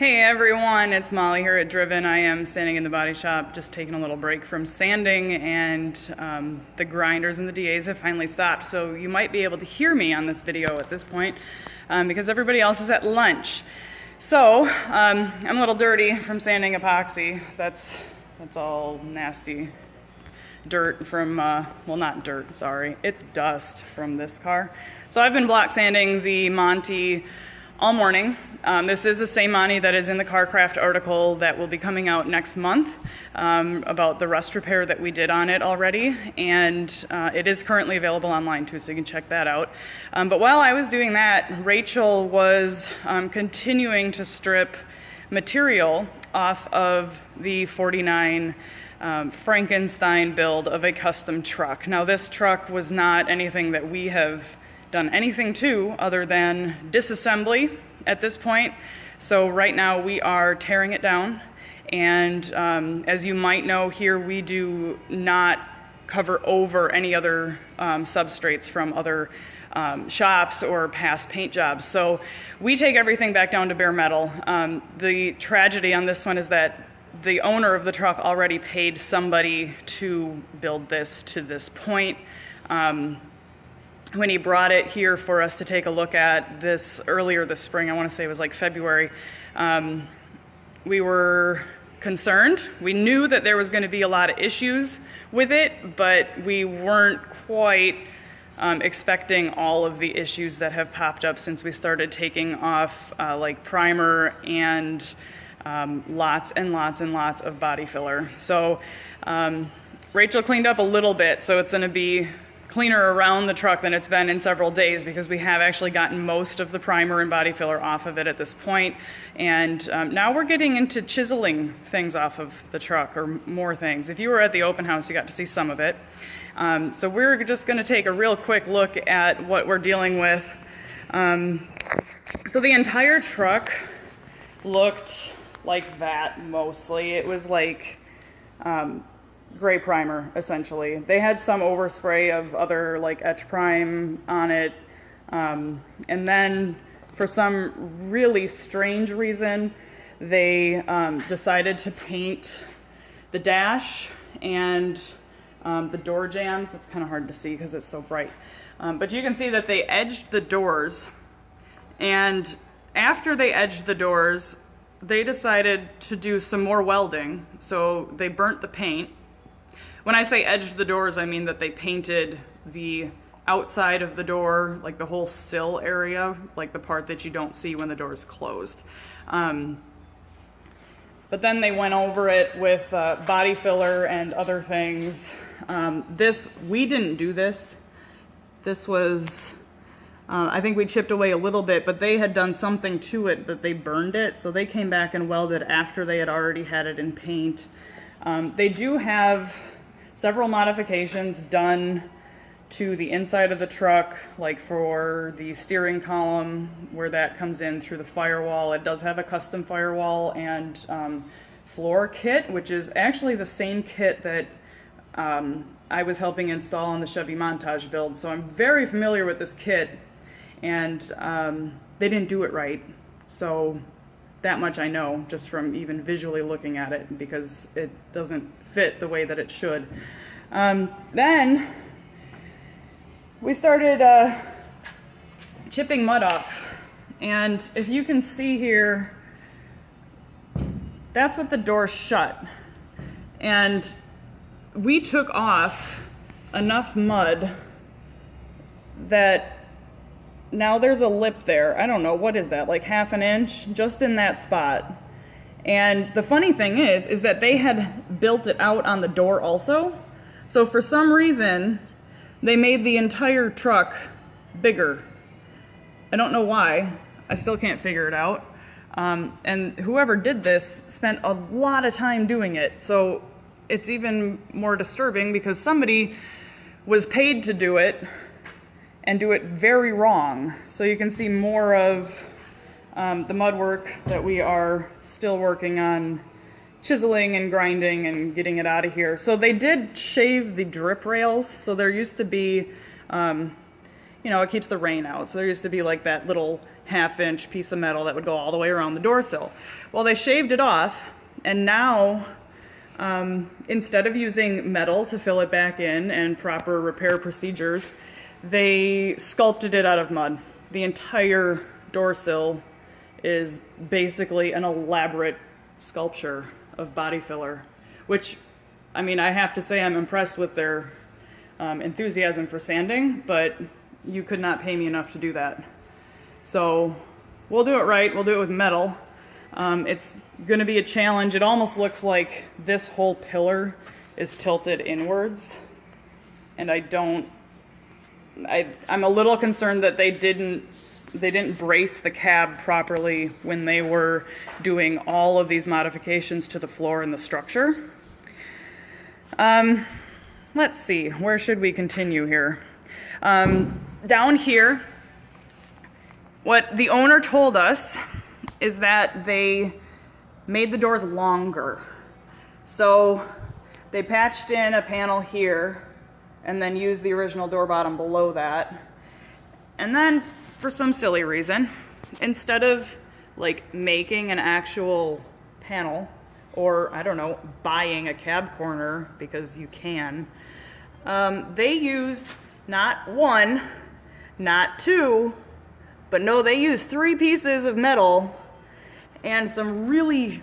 Hey everyone, it's Molly here at Driven. I am standing in the body shop just taking a little break from sanding and um, the grinders and the DAs have finally stopped. So you might be able to hear me on this video at this point um, because everybody else is at lunch. So um, I'm a little dirty from sanding epoxy. That's, that's all nasty dirt from, uh, well not dirt, sorry, it's dust from this car. So I've been block sanding the Monty all morning. Um, this is the same money that is in the CarCraft article that will be coming out next month um, about the rust repair that we did on it already. And uh, it is currently available online too, so you can check that out. Um, but while I was doing that, Rachel was um, continuing to strip material off of the 49 um, Frankenstein build of a custom truck. Now this truck was not anything that we have done anything to other than disassembly at this point. So right now we are tearing it down. And um, as you might know here, we do not cover over any other um, substrates from other um, shops or past paint jobs. So we take everything back down to bare metal. Um, the tragedy on this one is that the owner of the truck already paid somebody to build this to this point. When he brought it here for us to take a look at this earlier this spring, I want to say it was like February, um, we were concerned. We knew that there was going to be a lot of issues with it, but we weren't quite um, expecting all of the issues that have popped up since we started taking off uh, like primer and um, lots and lots and lots of body filler. So um, Rachel cleaned up a little bit, so it's going to be cleaner around the truck than it's been in several days because we have actually gotten most of the primer and body filler off of it at this point. And um, now we're getting into chiseling things off of the truck or more things. If you were at the open house, you got to see some of it. Um, so we're just gonna take a real quick look at what we're dealing with. Um, so the entire truck looked like that mostly. It was like um, gray primer essentially. They had some overspray of other like etch prime on it. Um, and then for some really strange reason, they um, decided to paint the dash and um, the door jambs. It's kind of hard to see because it's so bright. Um, but you can see that they edged the doors and after they edged the doors, they decided to do some more welding. So they burnt the paint when I say edged the doors, I mean that they painted the outside of the door, like the whole sill area, like the part that you don't see when the door is closed. Um, but then they went over it with uh, body filler and other things. Um, this, we didn't do this. This was, uh, I think we chipped away a little bit, but they had done something to it that they burned it. So they came back and welded after they had already had it in paint. Um, they do have several modifications done to the inside of the truck, like for the steering column where that comes in through the firewall. It does have a custom firewall and um, floor kit, which is actually the same kit that um, I was helping install on the Chevy Montage build. So I'm very familiar with this kit and um, they didn't do it right. So that much I know just from even visually looking at it because it doesn't fit the way that it should. Um, then we started uh, chipping mud off. And if you can see here, that's what the door shut. And we took off enough mud that now there's a lip there. I don't know, what is that, like half an inch? Just in that spot. And the funny thing is, is that they had built it out on the door also. So for some reason, they made the entire truck bigger. I don't know why. I still can't figure it out. Um, and whoever did this spent a lot of time doing it. So it's even more disturbing because somebody was paid to do it and do it very wrong. So you can see more of um, the mud work that we are still working on chiseling and grinding and getting it out of here. So they did shave the drip rails. So there used to be, um, you know, it keeps the rain out. So there used to be like that little half inch piece of metal that would go all the way around the door sill. Well, they shaved it off and now um, instead of using metal to fill it back in and proper repair procedures, they sculpted it out of mud. The entire door sill is basically an elaborate sculpture of body filler, which, I mean, I have to say I'm impressed with their um, enthusiasm for sanding, but you could not pay me enough to do that. So we'll do it right. We'll do it with metal. Um, it's going to be a challenge. It almost looks like this whole pillar is tilted inwards. And I don't, I, I'm a little concerned that they didn't, they didn't brace the cab properly when they were doing all of these modifications to the floor and the structure. Um, let's see, where should we continue here? Um, down here, what the owner told us is that they made the doors longer. So they patched in a panel here and then use the original door bottom below that. And then for some silly reason, instead of like making an actual panel or I don't know, buying a cab corner because you can, um, they used not one, not two, but no, they used three pieces of metal and some really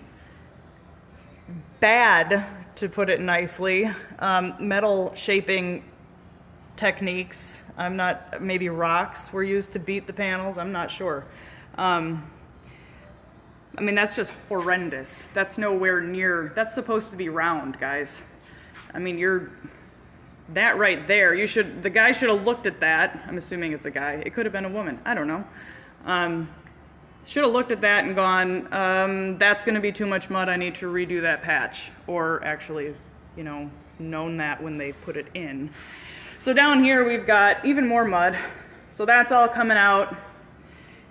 bad, to put it nicely, um, metal shaping techniques. I'm not, maybe rocks were used to beat the panels, I'm not sure. Um, I mean, that's just horrendous. That's nowhere near, that's supposed to be round, guys. I mean, you're, that right there, you should, the guy should have looked at that. I'm assuming it's a guy. It could have been a woman. I don't know. Um, should have looked at that and gone, um, that's going to be too much mud. I need to redo that patch. Or actually, you know, known that when they put it in. So down here we've got even more mud. So that's all coming out.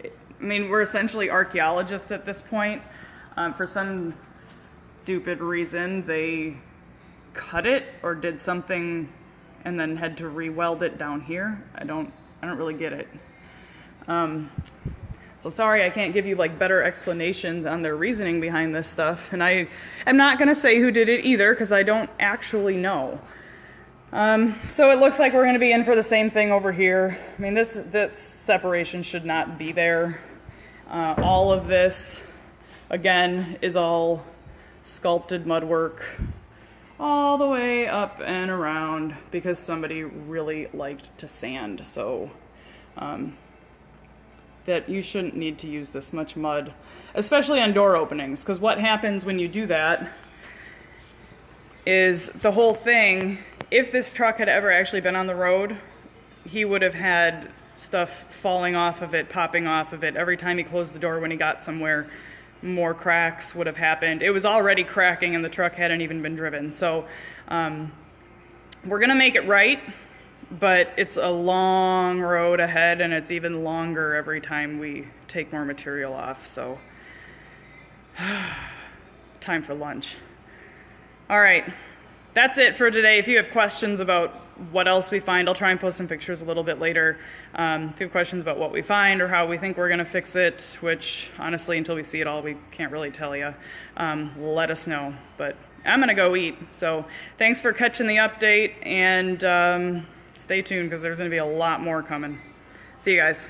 I mean, we're essentially archaeologists at this point. Um, for some stupid reason, they cut it or did something and then had to re-weld it down here. I don't, I don't really get it. Um, so sorry I can't give you like better explanations on their reasoning behind this stuff. And I am not gonna say who did it either because I don't actually know. Um, so it looks like we're gonna be in for the same thing over here. I mean, this, this separation should not be there. Uh, all of this, again, is all sculpted mud work all the way up and around because somebody really liked to sand. So um, that you shouldn't need to use this much mud, especially on door openings, because what happens when you do that is the whole thing, if this truck had ever actually been on the road, he would have had stuff falling off of it, popping off of it. Every time he closed the door when he got somewhere, more cracks would have happened. It was already cracking and the truck hadn't even been driven. So um, we're gonna make it right but it's a long road ahead and it's even longer every time we take more material off so. Time for lunch. All right that's it for today. If you have questions about what else we find i'll try and post some pictures a little bit later. Um, if you have questions about what we find or how we think we're going to fix it which honestly until we see it all we can't really tell you um, let us know but i'm going to go eat. So thanks for catching the update and um, stay tuned because there's going to be a lot more coming. See you guys.